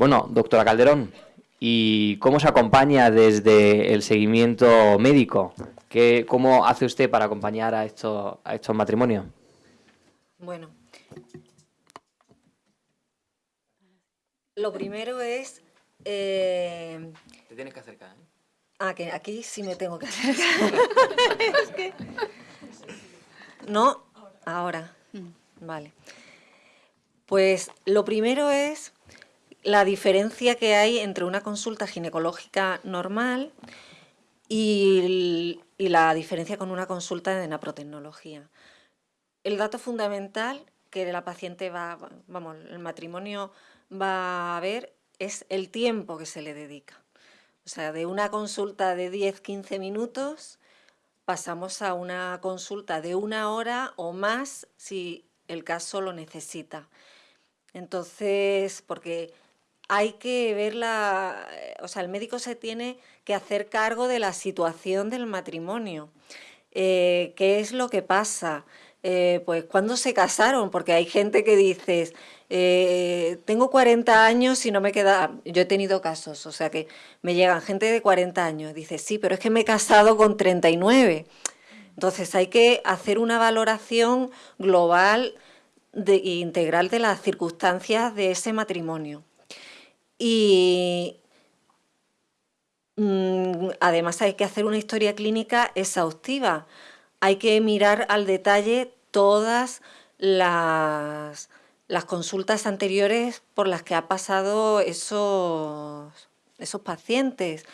Bueno, doctora Calderón, ¿y cómo se acompaña desde el seguimiento médico? ¿Qué, ¿Cómo hace usted para acompañar a estos, a estos matrimonios? Bueno, lo primero es... Eh... Te tienes que acercar, ¿eh? Ah, que aquí sí me tengo que acercar. es que... No, ahora. Vale. Pues lo primero es la diferencia que hay entre una consulta ginecológica normal y, la diferencia con una consulta de naprotecnología. El dato fundamental que la paciente va, vamos, el matrimonio va a ver es el tiempo que se le dedica. O sea, de una consulta de 10-15 minutos pasamos a una consulta de una hora o más si el caso lo necesita. Entonces, porque hay que ver la... O sea, el médico se tiene que hacer cargo de la situación del matrimonio. Eh, ¿Qué es lo que pasa? Eh, pues cuando se casaron, porque hay gente que dices, eh, tengo 40 años y no me queda... Yo he tenido casos, o sea que me llegan gente de 40 años, dice, sí, pero es que me he casado con 39. Entonces hay que hacer una valoración global e integral de las circunstancias de ese matrimonio. Y mm, además hay que hacer una historia clínica exhaustiva. Hay que mirar al detalle todas las, las consultas anteriores por las que ha pasado esos, esos pacientes.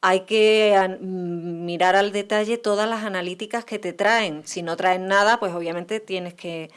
Hay que mm, mirar al detalle todas las analíticas que te traen. Si no traen nada, pues obviamente tienes que,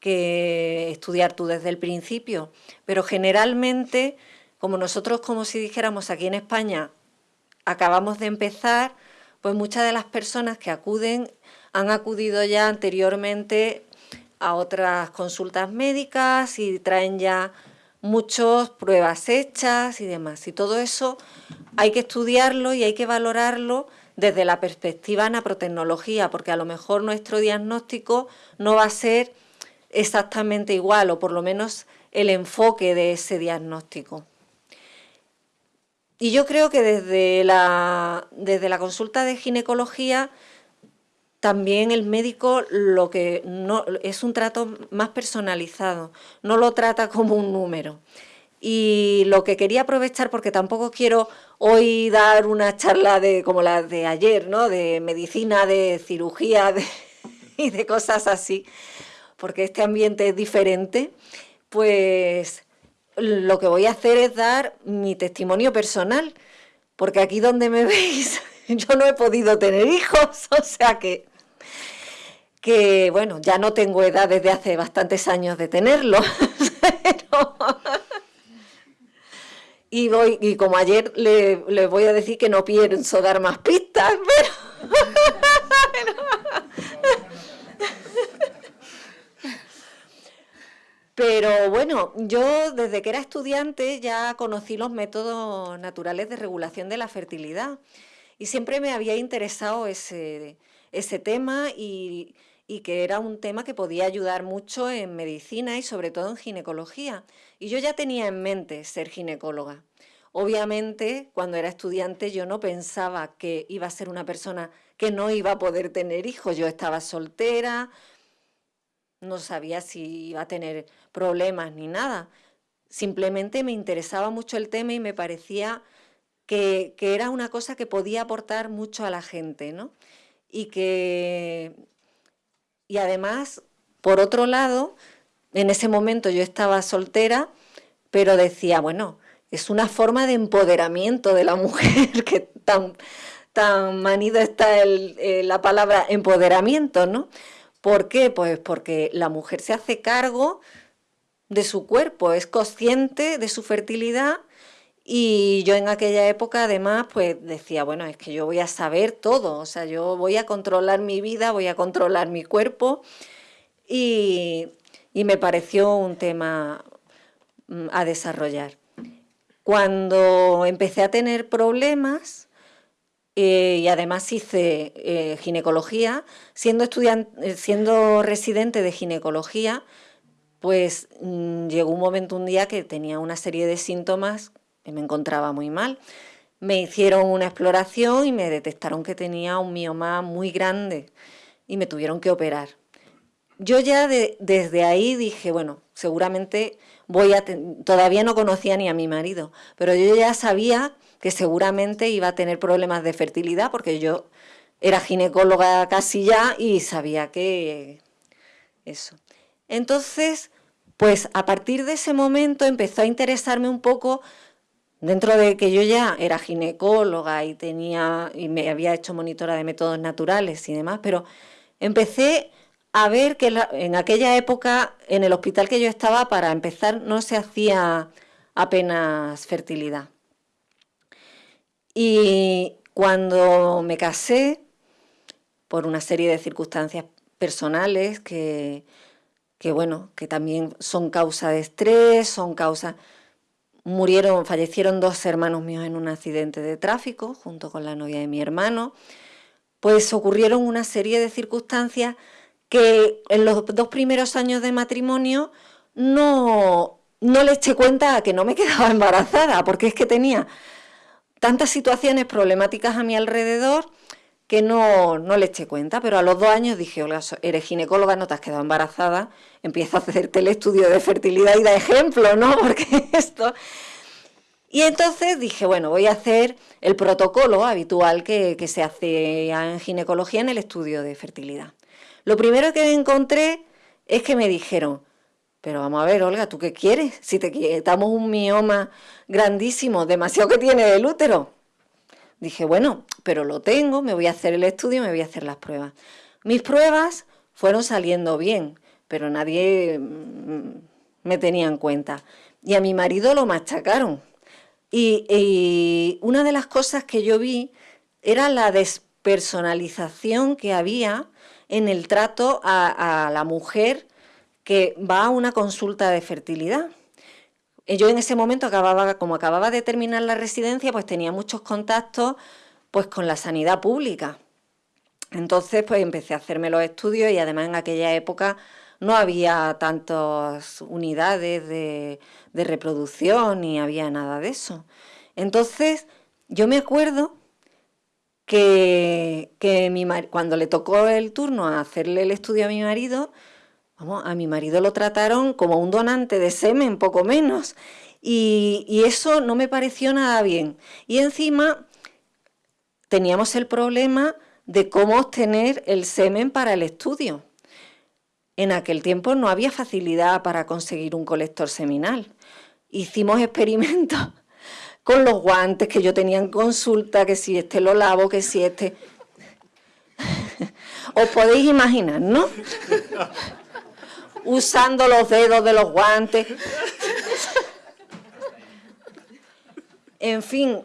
que estudiar tú desde el principio. Pero generalmente como nosotros, como si dijéramos aquí en España, acabamos de empezar, pues muchas de las personas que acuden han acudido ya anteriormente a otras consultas médicas y traen ya muchas pruebas hechas y demás. Y todo eso hay que estudiarlo y hay que valorarlo desde la perspectiva naprotecnología, porque a lo mejor nuestro diagnóstico no va a ser exactamente igual, o por lo menos el enfoque de ese diagnóstico. Y yo creo que desde la, desde la consulta de ginecología también el médico lo que no es un trato más personalizado, no lo trata como un número. Y lo que quería aprovechar, porque tampoco quiero hoy dar una charla de como la de ayer, ¿no? de medicina, de cirugía y de cosas así, porque este ambiente es diferente, pues lo que voy a hacer es dar mi testimonio personal, porque aquí donde me veis yo no he podido tener hijos, o sea que, que bueno, ya no tengo edad desde hace bastantes años de tenerlo. y, voy, y como ayer le, voy a decir que no pienso dar más pistas, pero... Pero bueno, yo desde que era estudiante ya conocí los métodos naturales de regulación de la fertilidad y siempre me había interesado ese, ese tema y, y que era un tema que podía ayudar mucho en medicina y sobre todo en ginecología. Y yo ya tenía en mente ser ginecóloga. Obviamente, cuando era estudiante yo no pensaba que iba a ser una persona que no iba a poder tener hijos. Yo estaba soltera, no sabía si iba a tener problemas ni nada. Simplemente me interesaba mucho el tema y me parecía que, era una cosa que podía aportar mucho a la gente, ¿no? Y que... Y además, por otro lado, en ese momento yo estaba soltera, pero decía, bueno, es una forma de empoderamiento de la mujer, que tan, tan manida está eh, la palabra empoderamiento, ¿no? ¿Por qué? Pues porque la mujer se hace cargo de su cuerpo, es consciente de su fertilidad y yo en aquella época además pues decía, bueno, es que yo voy a saber todo, o sea, yo voy a controlar mi vida, voy a controlar mi cuerpo y, me pareció un tema mm, a desarrollar. Cuando empecé a tener problemas, eh, y además hice eh, ginecología, siendo, eh, siendo residente de ginecología, pues mm, llegó un momento un día que tenía una serie de síntomas que me encontraba muy mal. Me hicieron una exploración y me detectaron que tenía un mioma muy grande y me tuvieron que operar. Yo ya desde ahí dije, bueno, seguramente voy a... Todavía no conocía ni a mi marido, pero yo ya sabía que seguramente iba a tener problemas de fertilidad porque yo era ginecóloga casi ya y sabía que eso. Entonces, pues a partir de ese momento empezó a interesarme un poco, dentro de que yo ya era ginecóloga y tenía y me había hecho monitora de métodos naturales y demás, pero empecé a ver que en aquella época en el hospital que yo estaba para empezar no se hacía apenas fertilidad. Y cuando me casé, por una serie de circunstancias personales que, que bueno, que también son causa de estrés, son causa... Murieron, fallecieron dos hermanos míos en un accidente de tráfico, junto con la novia de mi hermano. Pues ocurrieron una serie de circunstancias que en los dos primeros años de matrimonio no, no le eché cuenta que no me quedaba embarazada, porque es que tenía tantas situaciones problemáticas a mi alrededor que no, no le eché cuenta, pero a los dos años dije, hola, eres ginecóloga, no te has quedado embarazada, empieza a hacerte el estudio de fertilidad y da ejemplo, ¿no? Porque esto... Y entonces dije, bueno, voy a hacer el protocolo habitual que, que se hace en ginecología en el estudio de fertilidad. Lo primero que encontré es que me dijeron, pero vamos a ver, Olga, ¿tú qué quieres? Si te quitamos un mioma grandísimo, demasiado que tiene el útero, Dije, bueno, pero lo tengo, me voy a hacer el estudio, me voy a hacer las pruebas. Mis pruebas fueron saliendo bien, pero nadie mm, me tenía en cuenta. Y a mi marido lo machacaron. Y, una de las cosas que yo vi era la despersonalización que había en el trato a la mujer que va a una consulta de fertilidad. Yo en ese momento acababa, como acababa de terminar la residencia, pues tenía muchos contactos pues con la sanidad pública. Entonces pues empecé a hacerme los estudios y además en aquella época no había tantas unidades de, reproducción ni había nada de eso. Entonces yo me acuerdo que, que mi, cuando le tocó el turno a hacerle el estudio a mi marido, Vamos, a mi marido lo trataron como un donante de semen, poco menos. Y, eso no me pareció nada bien. Y encima teníamos el problema de cómo obtener el semen para el estudio. En aquel tiempo no había facilidad para conseguir un colector seminal. Hicimos experimentos con los guantes que yo tenía en consulta, que si este lo lavo, que si este... Os podéis imaginar, ¿no? usando los dedos de los guantes. En fin,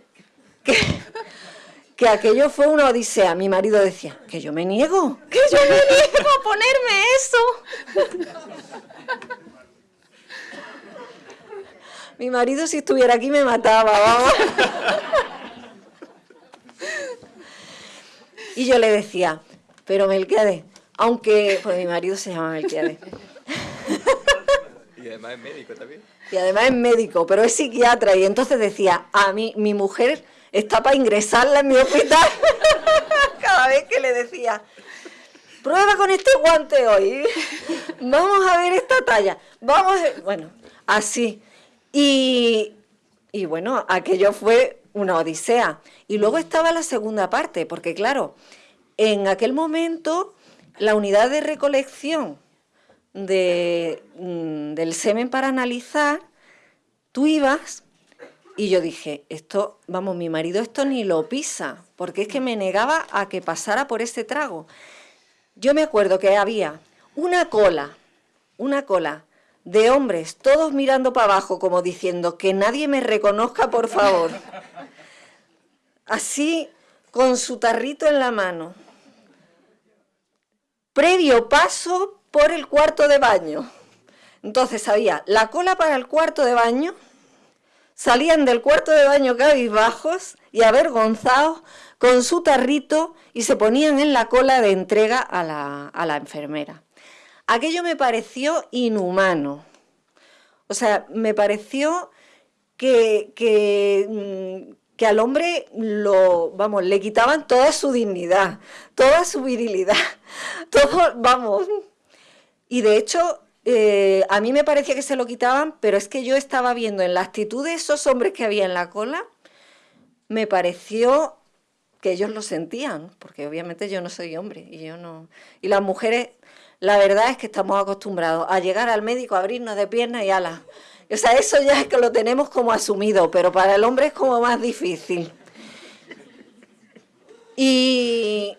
que, aquello fue una odisea. Mi marido decía, que yo me niego, que yo me niego a ponerme eso. Mi marido si estuviera aquí me mataba, vamos. Y yo le decía, pero Melquiades, aunque, pues mi marido se llama Melquiades, y además es médico también. Y además es médico, pero es psiquiatra. Y entonces decía, a mí, mi mujer está para ingresarla en mi hospital. Cada vez que le decía, prueba con este guante hoy. Vamos a ver esta talla. Vamos Bueno, así. Y, y bueno, aquello fue una odisea. Y luego estaba la segunda parte, porque claro, en aquel momento la unidad de recolección de, mm, del semen para analizar, tú ibas y yo dije, esto, vamos, mi marido esto ni lo pisa, porque es que me negaba a que pasara por ese trago. Yo me acuerdo que había una cola, una cola de hombres, todos mirando para abajo como diciendo que nadie me reconozca, por favor. Así, con su tarrito en la mano. Previo paso por el cuarto de baño. Entonces había la cola para el cuarto de baño, salían del cuarto de baño cabizbajos y avergonzados con su tarrito y se ponían en la cola de entrega a la, a la enfermera. Aquello me pareció inhumano, O sea, me pareció que, que, mm, que al hombre lo, vamos, le quitaban toda su dignidad, toda su virilidad, todo, vamos. Y de hecho, eh, a mí me parecía que se lo quitaban, pero es que yo estaba viendo en la actitud de esos hombres que había en la cola, me pareció que ellos lo sentían, porque obviamente yo no soy hombre y yo no. Y las mujeres, la verdad es que estamos acostumbrados a llegar al médico, a abrirnos de piernas y alas. O sea, eso ya es que lo tenemos como asumido, pero para el hombre es como más difícil. Y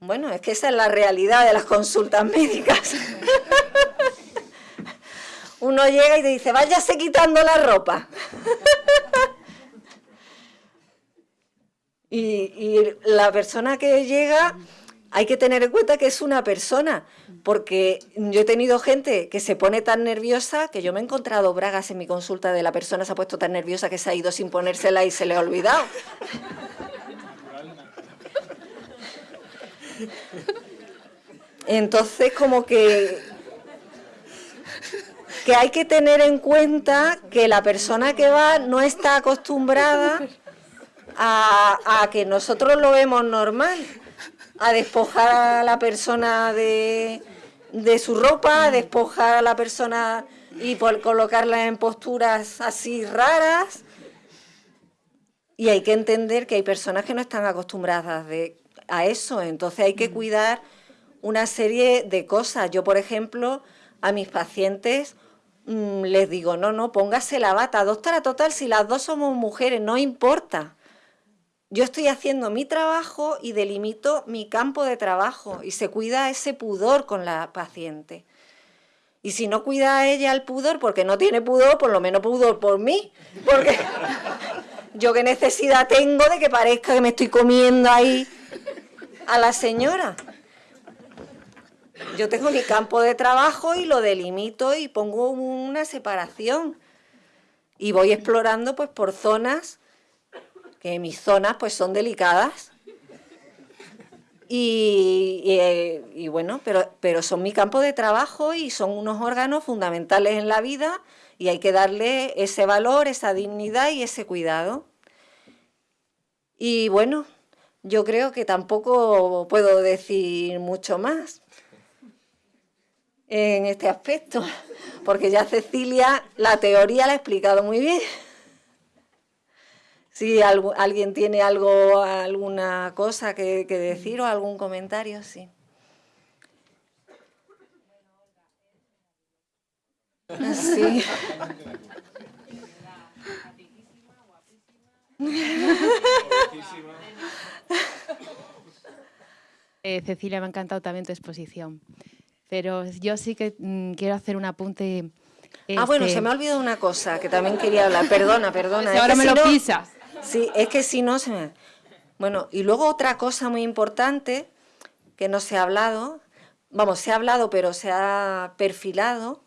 bueno, es que esa es la realidad de las consultas médicas. Uno llega y te dice, váyase quitando la ropa. y, y la persona que llega hay que tener en cuenta que es una persona, porque yo he tenido gente que se pone tan nerviosa que yo me he encontrado bragas en mi consulta de la persona se ha puesto tan nerviosa que se ha ido sin ponérsela y se le ha olvidado. Entonces, como que, que hay que tener en cuenta que la persona que va no está acostumbrada a, a que nosotros lo vemos normal a despojar a la persona de, su ropa, a despojar a la persona y por colocarla en posturas así raras. Y hay que entender que hay personas que no están acostumbradas a eso, entonces hay que cuidar una serie de cosas. Yo, por ejemplo, a mis pacientes mm, les digo, no, no, póngase la bata, doctora, total, si las dos somos mujeres, no importa yo estoy haciendo mi trabajo y delimito mi campo de trabajo y se cuida ese pudor con la paciente. Y si no cuida a ella el pudor porque no tiene pudor, por lo menos pudor por mí. Porque yo qué necesidad tengo de que parezca que me estoy comiendo ahí a la señora. Yo tengo mi campo de trabajo y lo delimito y pongo una separación. Y voy explorando pues por zonas que mis zonas pues son delicadas. Y, bueno, pero, pero son mi campo de trabajo y son unos órganos fundamentales en la vida y hay que darle ese valor, esa dignidad y ese cuidado. Y bueno, yo creo que tampoco puedo decir mucho más en este aspecto, porque ya Cecilia la teoría la ha explicado muy bien. Si alguien tiene algo, alguna cosa que, decir o algún comentario, sí. Sí. Eh, Cecilia, me ha encantado también tu exposición. Pero yo sí que mm, quiero hacer un apunte. Ah, bueno, se me ha olvidado una cosa que también quería hablar. Perdona, perdona. ahora me lo pisas. Sí, es que si no se me... Bueno, y luego otra cosa muy importante que no se ha hablado, vamos, se ha hablado pero se ha perfilado,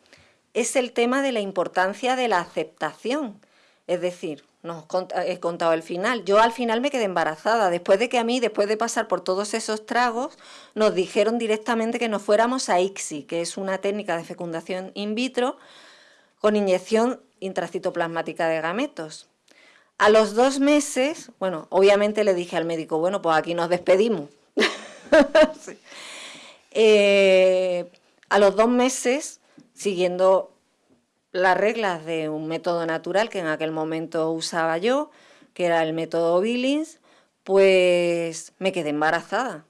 es el tema de la importancia de la aceptación. Es decir, no he contado el final. Yo al final me quedé embarazada, después de que a mí, después de pasar por todos esos tragos, nos dijeron directamente que nos fuéramos a ICSI, que es una técnica de fecundación in vitro con inyección intracitoplasmática de gametos. A los dos meses, bueno, obviamente le dije al médico, bueno, pues aquí nos despedimos. Eh, a los dos meses, siguiendo las reglas de un método natural que en aquel momento usaba yo, que era el método Billings, pues me quedé embarazada.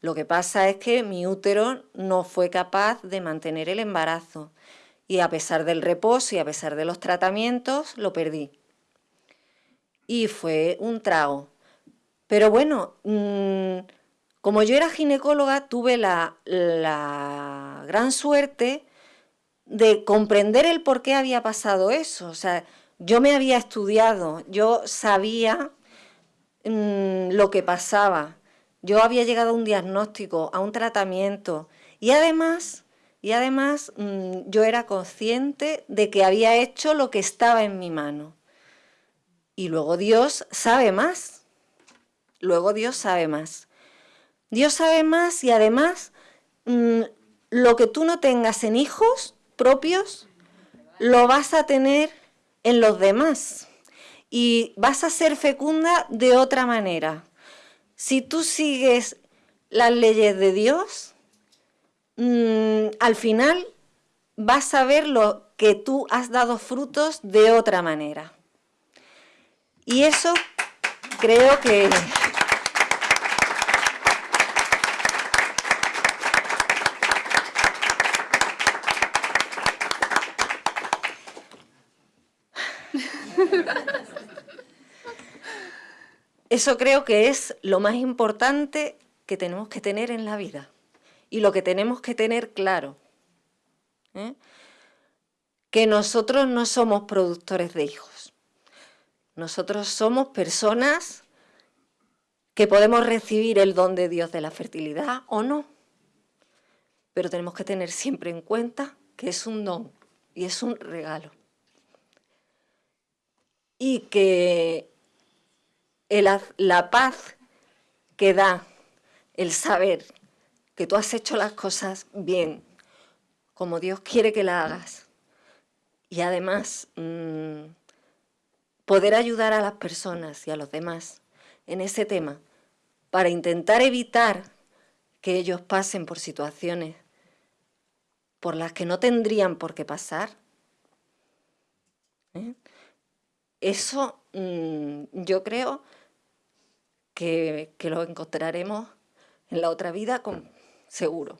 Lo que pasa es que mi útero no fue capaz de mantener el embarazo y a pesar del reposo y a pesar de los tratamientos, lo perdí y fue un trago. Pero bueno, mm, como yo era ginecóloga, tuve la, gran suerte de comprender el por qué había pasado eso. O sea, yo me había estudiado, yo sabía mm, lo que pasaba, yo había llegado a un diagnóstico, a un tratamiento y además, y además mm, yo era consciente de que había hecho lo que estaba en mi mano. Y luego Dios sabe más. Luego Dios sabe más. Dios sabe más y además mm, lo que tú no tengas en hijos, propios, lo vas a tener en los demás y vas a ser fecunda de otra manera. Si tú sigues las leyes de Dios, mm, al final vas a ver lo que tú has dado frutos de otra manera. Y eso creo que... Eso creo que es lo más importante que tenemos que tener en la vida y lo que tenemos que tener claro. ¿eh? Que nosotros no somos productores de hijos. Nosotros somos personas que podemos recibir el don de Dios de la fertilidad o no. Pero tenemos que tener siempre en cuenta que es un don y es un regalo. Y que la paz que da el saber que tú has hecho las cosas bien, como Dios quiere que las hagas, y además mm, poder ayudar a las personas y a los demás en ese tema para intentar evitar que ellos pasen por situaciones por las que no tendrían por qué pasar, ¿eh? eso mm, yo creo que, lo encontraremos en la otra vida con seguro.